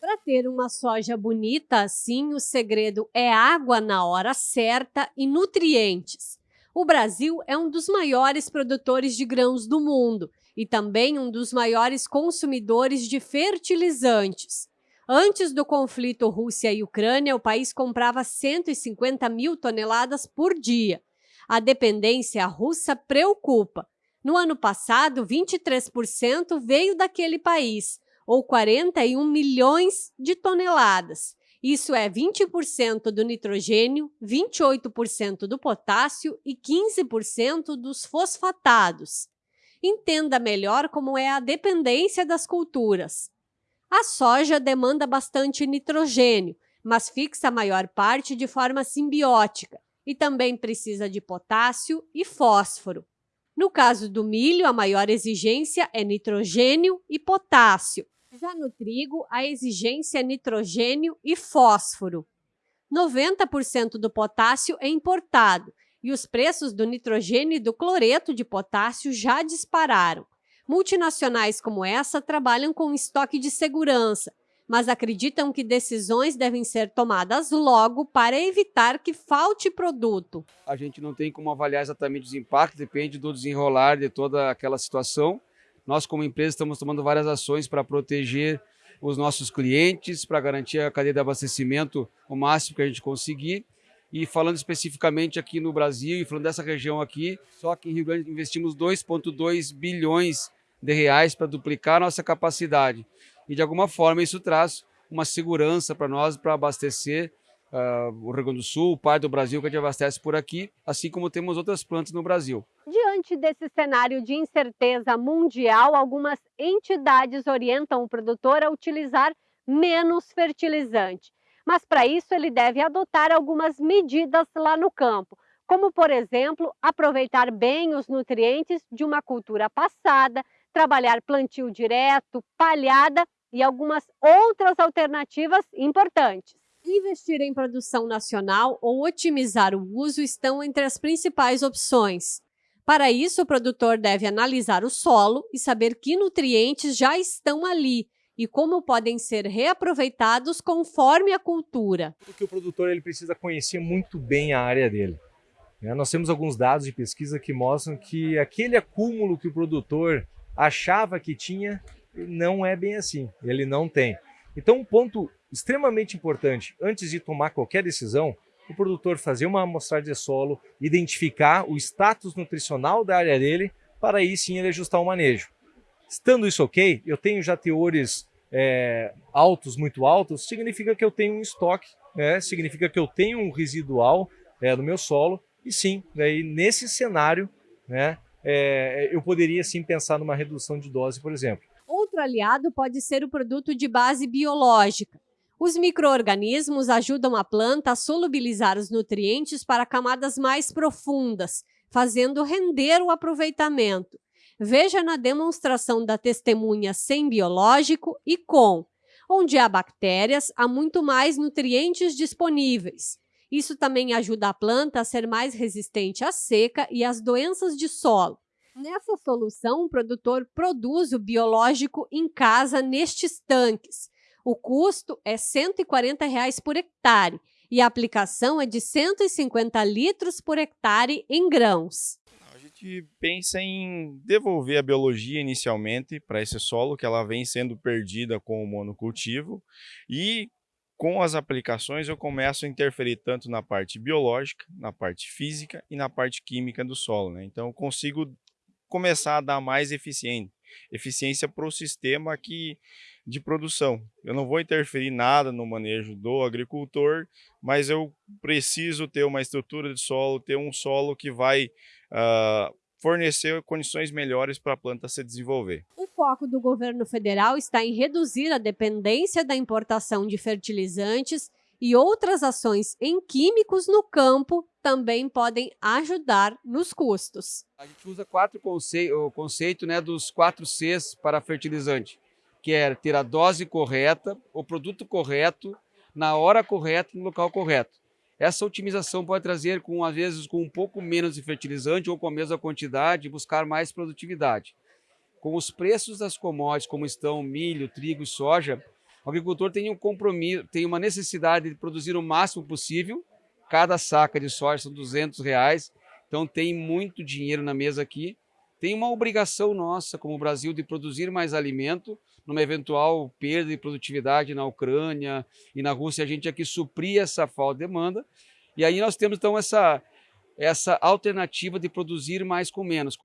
Para ter uma soja bonita assim, o segredo é água na hora certa e nutrientes. O Brasil é um dos maiores produtores de grãos do mundo e também um dos maiores consumidores de fertilizantes. Antes do conflito Rússia e Ucrânia, o país comprava 150 mil toneladas por dia. A dependência russa preocupa. No ano passado, 23% veio daquele país, ou 41 milhões de toneladas. Isso é 20% do nitrogênio, 28% do potássio e 15% dos fosfatados. Entenda melhor como é a dependência das culturas. A soja demanda bastante nitrogênio, mas fixa a maior parte de forma simbiótica e também precisa de potássio e fósforo. No caso do milho, a maior exigência é nitrogênio e potássio. Já no trigo, a exigência é nitrogênio e fósforo. 90% do potássio é importado e os preços do nitrogênio e do cloreto de potássio já dispararam. Multinacionais como essa trabalham com estoque de segurança, mas acreditam que decisões devem ser tomadas logo para evitar que falte produto. A gente não tem como avaliar exatamente os impactos, depende do desenrolar de toda aquela situação. Nós, como empresa, estamos tomando várias ações para proteger os nossos clientes, para garantir a cadeia de abastecimento o máximo que a gente conseguir. E falando especificamente aqui no Brasil e falando dessa região aqui, só que em Rio Grande investimos 2,2 bilhões de reais para duplicar a nossa capacidade. E de alguma forma isso traz uma segurança para nós para abastecer uh, o Rio Grande do Sul, o pai do Brasil que a gente abastece por aqui, assim como temos outras plantas no Brasil. Diante desse cenário de incerteza mundial, algumas entidades orientam o produtor a utilizar menos fertilizante. Mas para isso ele deve adotar algumas medidas lá no campo, como por exemplo, aproveitar bem os nutrientes de uma cultura passada, trabalhar plantio direto, palhada e algumas outras alternativas importantes. Investir em produção nacional ou otimizar o uso estão entre as principais opções. Para isso, o produtor deve analisar o solo e saber que nutrientes já estão ali e como podem ser reaproveitados conforme a cultura. Porque o produtor ele precisa conhecer muito bem a área dele. Né? Nós temos alguns dados de pesquisa que mostram que aquele acúmulo que o produtor achava que tinha, não é bem assim, ele não tem. Então, um ponto extremamente importante, antes de tomar qualquer decisão, o produtor fazer uma amostragem de solo, identificar o status nutricional da área dele, para aí sim ele ajustar o manejo. Estando isso ok, eu tenho já teores é, altos, muito altos, significa que eu tenho um estoque, né? significa que eu tenho um residual é, no meu solo, e sim, daí nesse cenário, né, é, eu poderia sim pensar numa redução de dose, por exemplo. Outro aliado pode ser o produto de base biológica. Os micro-organismos ajudam a planta a solubilizar os nutrientes para camadas mais profundas, fazendo render o aproveitamento. Veja na demonstração da testemunha sem biológico e com. Onde há bactérias, há muito mais nutrientes disponíveis. Isso também ajuda a planta a ser mais resistente à seca e às doenças de solo. Nessa solução, o produtor produz o biológico em casa nestes tanques. O custo é 140 reais por hectare e a aplicação é de 150 litros por hectare em grãos. A gente pensa em devolver a biologia inicialmente para esse solo, que ela vem sendo perdida com o monocultivo, e com as aplicações eu começo a interferir tanto na parte biológica, na parte física e na parte química do solo. Né? Então eu consigo começar a dar mais eficiência, eficiência para o sistema que, de produção. Eu não vou interferir nada no manejo do agricultor, mas eu preciso ter uma estrutura de solo, ter um solo que vai uh, fornecer condições melhores para a planta se desenvolver foco do governo federal está em reduzir a dependência da importação de fertilizantes e outras ações em químicos no campo também podem ajudar nos custos. A gente usa quatro conce o conceito né, dos quatro Cs para fertilizante, que é ter a dose correta, o produto correto, na hora correta no local correto. Essa otimização pode trazer, com às vezes, com um pouco menos de fertilizante ou com a mesma quantidade, buscar mais produtividade com os preços das commodities como estão milho, trigo e soja, O agricultor tem um compromisso, tem uma necessidade de produzir o máximo possível. Cada saca de soja são 200 reais, então tem muito dinheiro na mesa aqui. Tem uma obrigação nossa, como Brasil, de produzir mais alimento, numa eventual perda de produtividade na Ucrânia e na Rússia, a gente aqui suprir essa falta de demanda. E aí nós temos então essa, essa alternativa de produzir mais com menos.